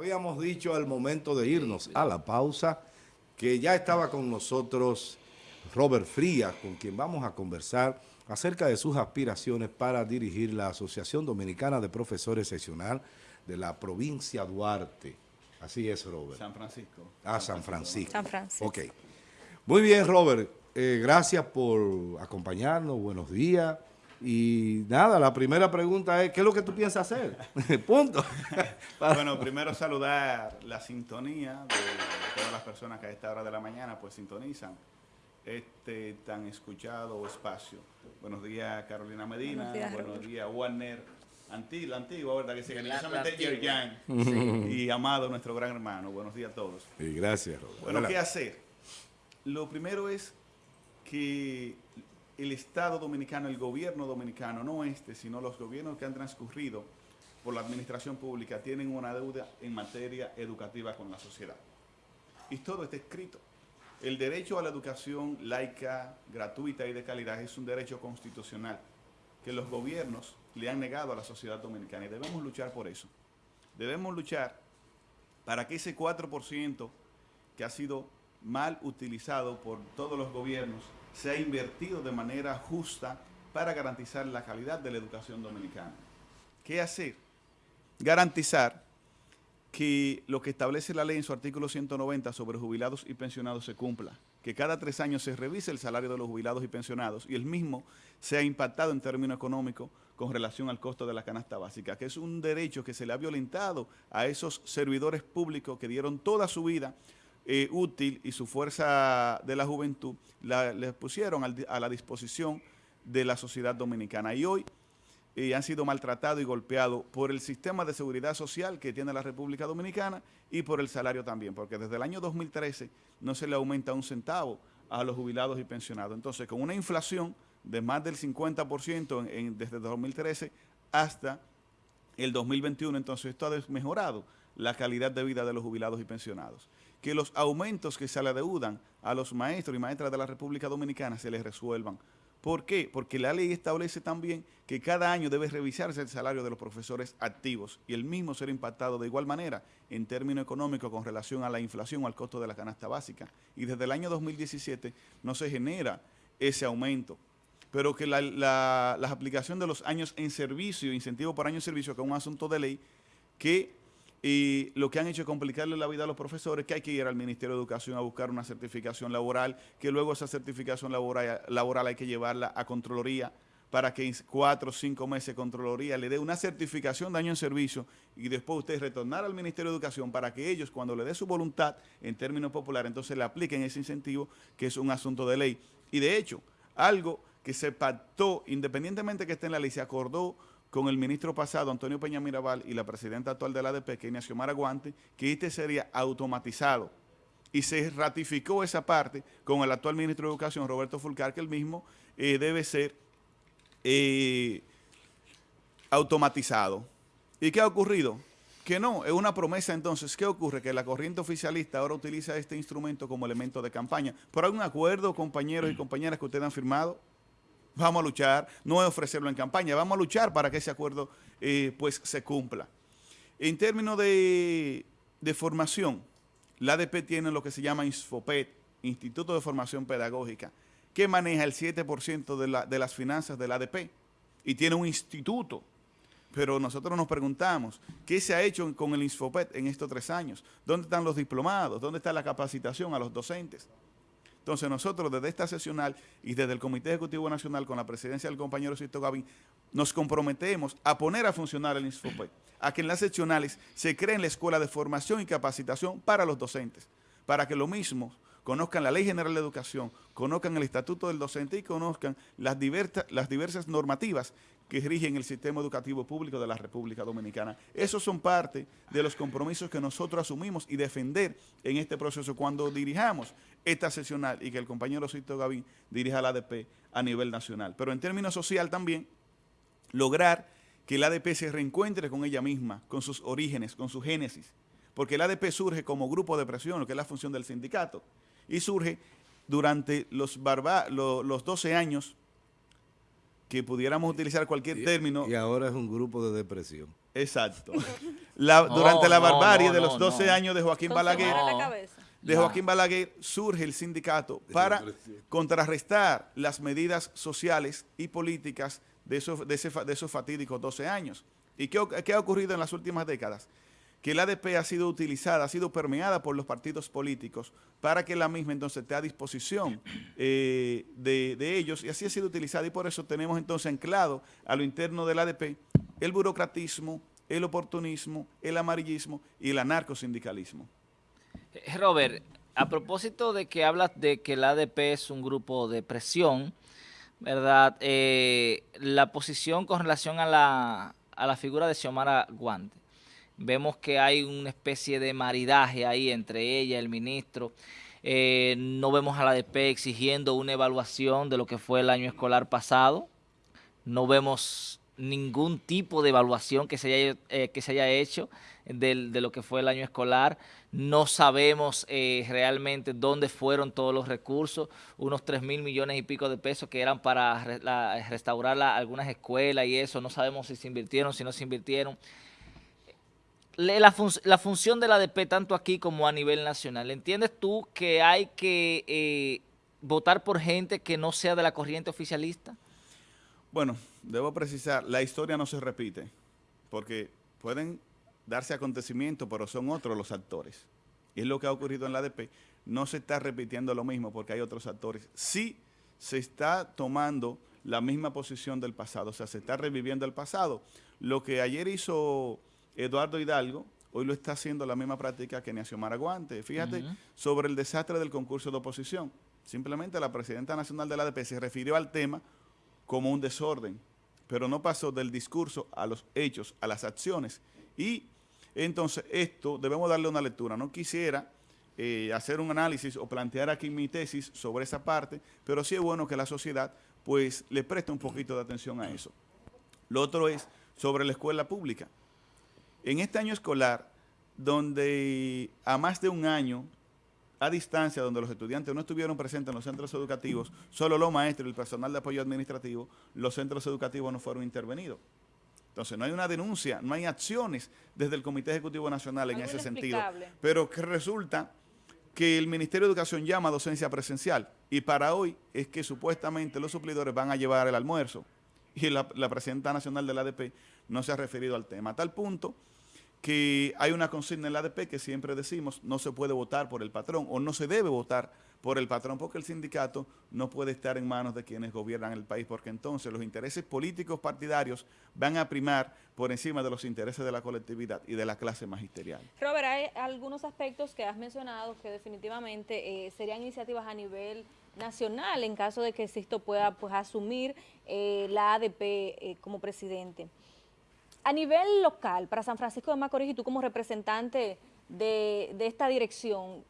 habíamos dicho al momento de irnos a la pausa que ya estaba con nosotros Robert Frías, con quien vamos a conversar acerca de sus aspiraciones para dirigir la Asociación Dominicana de Profesores Seccional de la provincia Duarte. Así es, Robert. San Francisco. Ah, San Francisco. San Francisco. Ok. Muy bien, Robert. Eh, gracias por acompañarnos. Buenos días. Y nada, la primera pregunta es, ¿qué es lo que tú piensas hacer? Punto. bueno, primero saludar la sintonía de todas las personas que a esta hora de la mañana pues sintonizan este tan escuchado espacio. Buenos días, Carolina Medina. Buenos días, Warner Antiguo, antiguo, ¿verdad? Que se cariñosamente Yerjan. Y Amado, nuestro gran hermano. Buenos días a todos. Y gracias, Robert. Bueno, ¿qué hacer? Lo primero es que el Estado dominicano, el gobierno dominicano, no este, sino los gobiernos que han transcurrido por la administración pública, tienen una deuda en materia educativa con la sociedad. Y todo está escrito. El derecho a la educación laica, gratuita y de calidad es un derecho constitucional que los gobiernos le han negado a la sociedad dominicana y debemos luchar por eso. Debemos luchar para que ese 4% que ha sido mal utilizado por todos los gobiernos se ha invertido de manera justa para garantizar la calidad de la educación dominicana. ¿Qué hacer? Garantizar que lo que establece la ley en su artículo 190 sobre jubilados y pensionados se cumpla, que cada tres años se revise el salario de los jubilados y pensionados y el mismo sea impactado en términos económicos con relación al costo de la canasta básica, que es un derecho que se le ha violentado a esos servidores públicos que dieron toda su vida eh, útil y su fuerza de la juventud la, les pusieron a la disposición de la sociedad dominicana. Y hoy eh, han sido maltratados y golpeados por el sistema de seguridad social que tiene la República Dominicana y por el salario también, porque desde el año 2013 no se le aumenta un centavo a los jubilados y pensionados. Entonces, con una inflación de más del 50% en, desde 2013 hasta el 2021, entonces esto ha mejorado la calidad de vida de los jubilados y pensionados que los aumentos que se le adeudan a los maestros y maestras de la República Dominicana se les resuelvan. ¿Por qué? Porque la ley establece también que cada año debe revisarse el salario de los profesores activos y el mismo ser impactado de igual manera en términos económicos con relación a la inflación o al costo de la canasta básica. Y desde el año 2017 no se genera ese aumento pero que la, la, aplicación de los años en servicio, incentivo por año en servicio, que es un asunto de ley, que y lo que han hecho es complicarle la vida a los profesores, que hay que ir al Ministerio de Educación a buscar una certificación laboral, que luego esa certificación laboral, hay que llevarla a Contraloría para que en cuatro o cinco meses Contraloría le dé una certificación de año en servicio y después usted retornar al Ministerio de Educación para que ellos, cuando le dé su voluntad, en términos populares, entonces le apliquen ese incentivo, que es un asunto de ley. Y de hecho, algo que se pactó, independientemente que esté en la ley, se acordó con el ministro pasado, Antonio Peña Mirabal, y la presidenta actual de la ADP, que es Ignacio Maraguante, que este sería automatizado. Y se ratificó esa parte con el actual ministro de Educación, Roberto Fulcar, que el mismo eh, debe ser eh, automatizado. ¿Y qué ha ocurrido? Que no, es una promesa entonces. ¿Qué ocurre? Que la corriente oficialista ahora utiliza este instrumento como elemento de campaña. ¿Por algún acuerdo, compañeros y compañeras, que ustedes han firmado? Vamos a luchar, no es ofrecerlo en campaña, vamos a luchar para que ese acuerdo eh, pues se cumpla. En términos de, formación, la ADP tiene lo que se llama INSFOPED, Instituto de Formación Pedagógica, que maneja el 7% de, de las finanzas de la ADP y tiene un instituto. Pero nosotros nos preguntamos, ¿qué se ha hecho con el INSFOPED en estos tres años? ¿Dónde están los diplomados? ¿Dónde está la capacitación a los docentes? Entonces nosotros desde esta sesional y desde el Comité Ejecutivo Nacional con la presidencia del compañero Sisto Gavín, nos comprometemos a poner a funcionar el INSFOPE, a que en las seccionales se creen la escuela de formación y capacitación para los docentes, para que lo mismo conozcan la Ley General de Educación, conozcan el Estatuto del Docente y conozcan las diversas normativas que rigen el sistema educativo público de la República Dominicana. Esos son parte de los compromisos que nosotros asumimos y defender en este proceso cuando dirijamos esta sesional y que el compañero Cito Gavín dirija la ADP a nivel nacional. Pero en términos social también, lograr que la ADP se reencuentre con ella misma, con sus orígenes, con su génesis, porque el ADP surge como grupo de presión, lo que es la función del sindicato, y surge durante los, los 12 años que pudiéramos utilizar cualquier término. Y ahora es un grupo de depresión. Exacto. la, durante la barbarie no, de los 12 no. años de Joaquín Balaguer, de. Joaquín Balaguer surge el sindicato para contrarrestar las medidas sociales y políticas de esos, de ese de esos fatídicos 12 años. ¿Y qué, qué ha ocurrido en las últimas décadas? Que la ADP ha sido utilizada, ha sido permeada por los partidos políticos para que la misma entonces esté a disposición eh, de, de ellos y así ha sido utilizada y por eso tenemos entonces anclado a lo interno del ADP el burocratismo, el oportunismo, el amarillismo y el anarcosindicalismo. Eh, Robert, a propósito de que hablas de que el ADP es un grupo de presión, ¿verdad? Eh, la posición con relación a la, a la figura de Xiomara Guante. Vemos que hay una especie de maridaje ahí entre ella el ministro. Eh, no vemos a la ADP exigiendo una evaluación de lo que fue el año escolar pasado. No vemos ningún tipo de evaluación que se haya, eh, que se haya hecho de lo que fue el año escolar. No sabemos eh, realmente dónde fueron todos los recursos, unos 3 mil millones y pico de pesos que eran para restaurar la- algunas escuelas y eso. No sabemos si se invirtieron, si no se invirtieron. La, fun- la función de la ADP, tanto aquí como a nivel nacional, ¿entiendes tú que hay que eh, votar por gente que no sea de la corriente oficialista? Bueno, debo precisar, la historia no se repite, porque pueden darse acontecimientos, pero son otros los actores. Y es lo que ha ocurrido en la ADP. No se está repitiendo lo mismo porque hay otros actores. Sí se está tomando la misma posición del pasado, o sea, se está reviviendo el pasado. Lo que ayer hizo Eduardo Hidalgo, hoy lo está haciendo la misma práctica que Ignacio Maraguante. Fíjate sobre el desastre del concurso de oposición. Simplemente la presidenta nacional de la ADP se refirió al tema como un desorden, pero no pasó del discurso a los hechos, a las acciones. Y entonces esto debemos darle una lectura. No quisiera eh, hacer un análisis o plantear aquí mi tesis sobre esa parte, pero sí es bueno que la sociedad pues le preste un poquito de atención a eso. Lo otro es sobre la escuela pública. En este año escolar, donde a más de un año a distancia, donde los estudiantes no estuvieron presentes en los centros educativos, solo los maestros y el personal de apoyo administrativo, los centros educativos no fueron intervenidos. Entonces, no hay una denuncia, no hay acciones desde el Comité Ejecutivo Nacional en Algo ese sentido. Pero que resulta que el Ministerio de Educación llama a docencia presencial y para hoy es que supuestamente los suplidores van a llevar el almuerzo y la, presidenta nacional del ADP no se ha referido al tema. A tal punto que hay una consigna en la ADP que siempre decimos no se puede votar por el patrón o no se debe votar por el patrón porque el sindicato no puede estar en manos de quienes gobiernan el país porque entonces los intereses políticos partidarios van a primar por encima de los intereses de la colectividad y de la clase magisterial. Robert, hay algunos aspectos que has mencionado que definitivamente eh, serían iniciativas a nivel nacional en caso de que Sisto pueda pues asumir eh, la ADP eh, como presidente. A nivel local, para San Francisco de Macorís y tú como representante de, de esta dirección,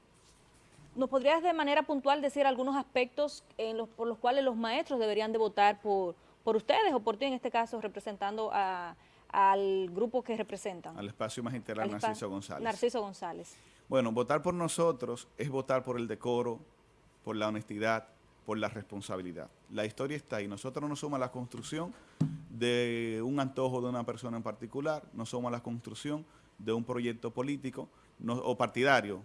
¿nos podrías de manera puntual decir algunos aspectos en los, por los cuales los maestros deberían de votar por, por ustedes o por ti, en este caso, representando a- al grupo que representan? Al espacio magisterial Al Narciso González. Narciso González. Bueno, votar por nosotros es votar por el decoro, por la honestidad, por la responsabilidad. La historia está ahí. Nosotros no somos la construcción de un antojo de una persona en particular, no somos la construcción de un proyecto político o partidario,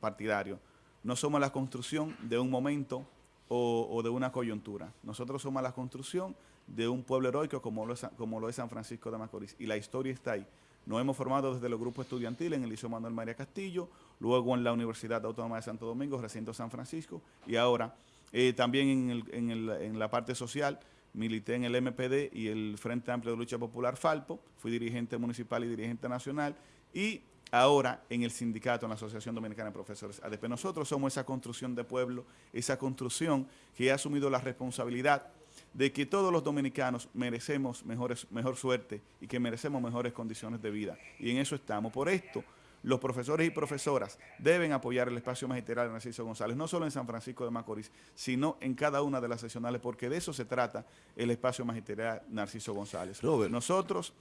partidario. No somos la construcción de un momento o, o de una coyuntura. Nosotros somos la construcción de un pueblo heroico como lo, es, como lo es San Francisco de Macorís. Y la historia está ahí. Nos hemos formado desde los grupos estudiantiles en el Liceo Manuel María Castillo, luego en la Universidad Autónoma de Santo Domingo, recinto San Francisco, y ahora eh, también en, en la parte social, milité en el MPD y el Frente Amplio de Lucha Popular Falpo, fui dirigente municipal y dirigente nacional, y ahora en el sindicato, en la Asociación Dominicana de Profesores ADP. Nosotros somos esa construcción de pueblo, esa construcción que ha asumido la responsabilidad de que todos los dominicanos merecemos mejores, mejor suerte y que merecemos mejores condiciones de vida. Y en eso estamos. Por esto, los profesores y profesoras deben apoyar el espacio magisterial de Narciso González, no solo en San Francisco de Macorís, sino en cada una de las seccionales, porque de eso se trata el espacio magisterial Narciso González. Robert. Nosotros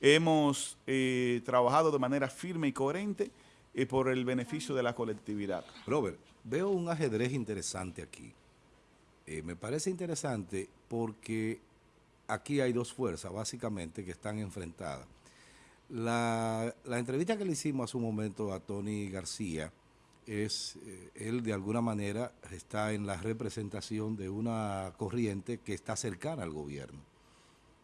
hemos eh, trabajado de manera firme y coherente eh, por el beneficio de la colectividad. Robert, veo un ajedrez interesante aquí. Eh, me parece interesante porque aquí hay dos fuerzas básicamente que están enfrentadas. La, la entrevista que le hicimos hace un momento a Tony García es, eh, él de alguna manera está en la representación de una corriente que está cercana al gobierno.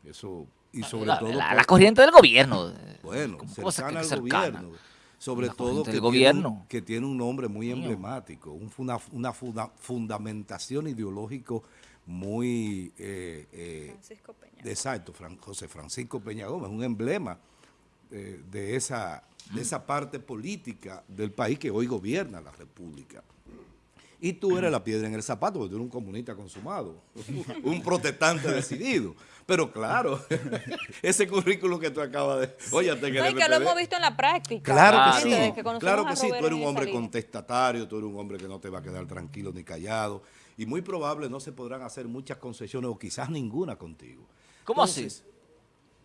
Eso, y sobre la, todo... la- la corriente del gobierno. bueno, ¿Cómo puede ser cercana que al cercana? gobierno. Sobre La todo que del tiene, gobierno. un, que tiene un nombre muy emblemático, un una funda- fundamentación ideológico muy... eh, eh, Francisco Peña. de- Exacto, Fran- José Francisco Peña Gómez, un emblema eh, de, esa, de esa parte política del país que hoy gobierna la República. Y tú eres la piedra en el zapato, porque tú eres un comunista consumado, un protestante decidido. Pero claro, ese currículo que tú acabas de... Oye, te No, y que lo hemos visto en la práctica. Claro Ah, que sí, que claro que sí, tú eres un hombre contestatario, tú eres un hombre que no te va a quedar tranquilo ni callado, y muy probable no se podrán hacer muchas concesiones o quizás ninguna contigo. ¿Cómo Entonces,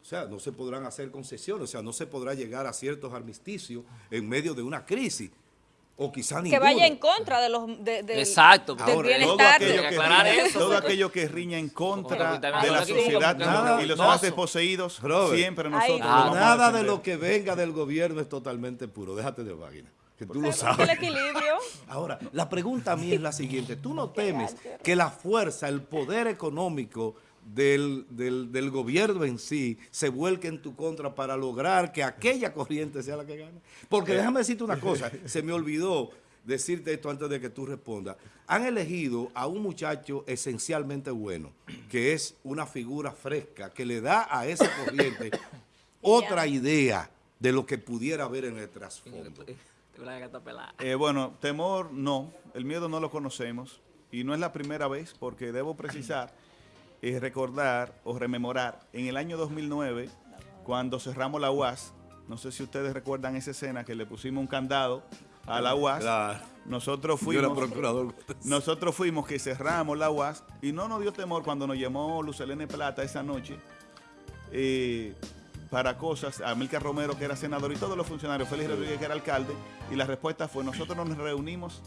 O sea, no se podrán hacer concesiones, o sea, no se podrá llegar a ciertos armisticios en medio de una crisis, o quizás Que ninguno. vaya en contra de los de, del- Exacto, del Ahora, todo aquello, de- que riña, eso, todo aquello que riña en contra de la sociedad que nada, y los más desposeídos, siempre Ay, nosotros no. lo vamos a Nada de lo que venga del gobierno es totalmente puro, déjate de vaina, que tú lo El sabes. equilibrio. Ahora, la pregunta a mí es la siguiente. ¿Tú no temes que la fuerza, el poder económico del, del- del gobierno en sí se vuelque en tu contra para lograr que aquella corriente sea la que gane? Porque déjame decirte una cosa, se me olvidó decirte esto antes de que tú respondas. Han elegido a un muchacho esencialmente bueno, que es una figura fresca, que le da a esa corriente otra idea de lo que pudiera haber en el trasfondo. Eh, bueno, temor no, el miedo no lo conocemos y no es la primera vez porque debo precisar, eh, recordar o rememorar en el año 2009 cuando cerramos la UAS, no sé si ustedes recuerdan esa escena que le pusimos un candado a la UAS, Claro. nosotros Yo era fuimos... procurador. Nosotros fuimos que cerramos la UAS y no nos dio temor cuando nos llamó Lucelene Plata esa noche eh, para cosas, a Milka Romero que era senador y todos los funcionarios, Félix Rodríguez que era alcalde, y la respuesta fue nosotros nos reunimos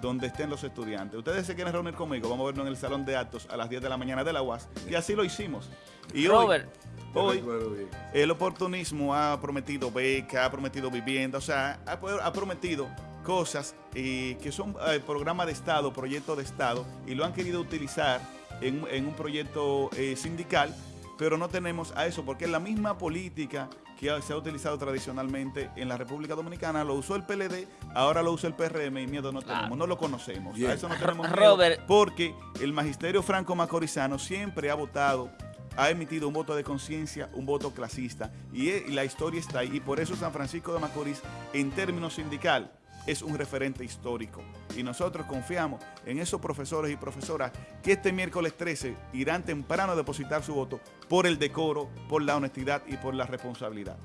donde estén los estudiantes. Ustedes se quieren reunir conmigo, vamos a vernos en el salón de actos a las 10 de la mañana de la UAS y así lo hicimos. Y Robert, hoy, hoy el oportunismo ha prometido beca, ha prometido vivienda, o sea, ha, ha prometido cosas eh, que son eh, programas de Estado, proyectos de Estado, y lo han querido utilizar en, en un proyecto eh, sindical, pero no tenemos a eso, porque es la misma política que se ha utilizado tradicionalmente en la República Dominicana, lo usó el PLD, ahora lo usa el PRM y miedo no Claro. tenemos, no lo conocemos, a eso no tenemos miedo, Robert. porque el magisterio franco-macorizano siempre ha votado ha emitido un voto de conciencia, un voto clasista, y, e- y la historia está ahí, y por eso San Francisco de Macorís, en términos sindical, es un referente histórico. Y nosotros confiamos en esos profesores y profesoras que este miércoles 13 irán temprano a depositar su voto por el decoro, por la honestidad y por la responsabilidad.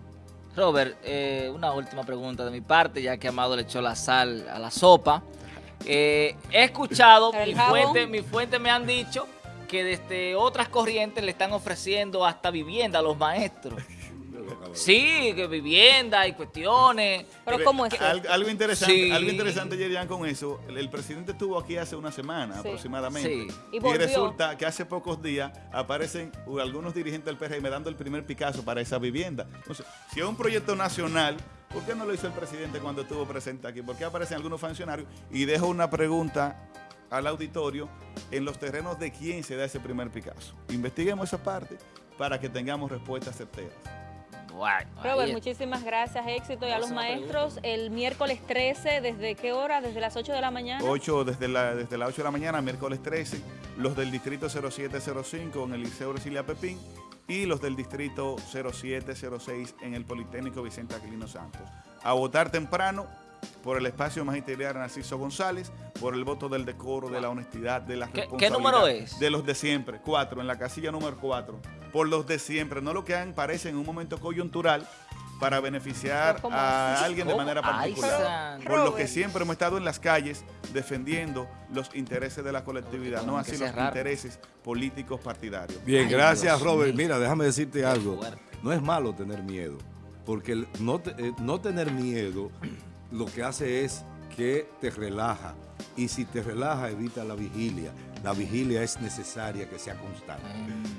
Robert, eh, una última pregunta de mi parte, ya que Amado le echó la sal a la sopa. Eh, he escuchado, mi fuente, mi fuente me han dicho que desde otras corrientes le están ofreciendo hasta vivienda a los maestros. Sí, que vivienda y cuestiones. Pero ¿cómo es? Al- algo interesante, Sí. algo interesante, Yerian, con eso. El, el presidente estuvo aquí hace una semana Sí. aproximadamente. Sí. Y Y, resulta que hace pocos días aparecen algunos dirigentes del PRM dando el primer Picasso para esa vivienda. Entonces, si es un proyecto nacional, ¿por qué no lo hizo el presidente cuando estuvo presente aquí? ¿Por qué aparecen algunos funcionarios? Y dejo una pregunta al auditorio en los terrenos de quién se da ese primer Picasso. Investiguemos esa parte para que tengamos respuestas certeras. Bueno, Robert, muchísimas gracias, éxito. Y a los maestros, el miércoles 13, ¿desde qué hora? ¿Desde las 8 de la mañana? 8 desde, la, desde las 8 de la mañana, miércoles 13, los del distrito 0705 en el Liceo Brasilia Pepín y los del distrito 0706 en el Politécnico Vicente Aquilino Santos. A votar temprano por el espacio magisterial Narciso González, por el voto del decoro, de la honestidad, de la ¿Qué- qué responsabilidad. número es? De los de siempre, cuatro, en la casilla número 4, por los de siempre, no lo que han, parece en un momento coyuntural para beneficiar Pero ¿cómo a alguien de manera particular. Por lo que siempre hemos estado en las calles defendiendo los intereses de la colectividad, no así los intereses políticos partidarios. Bien, gracias Robert. Mira, déjame decirte algo. No es malo tener miedo, porque el no, te- eh, no tener miedo lo que hace es que te relaja. Y si te relaja, evita la vigilia. La vigilia es necesaria que sea constante.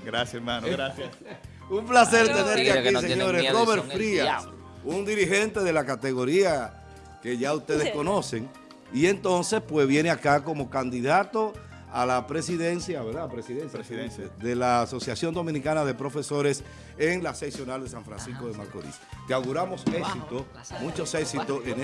Gracias, hermano, gracias. Un placer Claro. tenerte aquí, no señores. Robert Frías, un dirigente de la categoría que ya ustedes conocen. Y entonces, pues viene acá como candidato a la presidencia, ¿verdad? Presidencia, Presidencia. de la Asociación Dominicana de Profesores en la seccional de San Francisco de Macorís. Te auguramos éxito, muchos éxitos en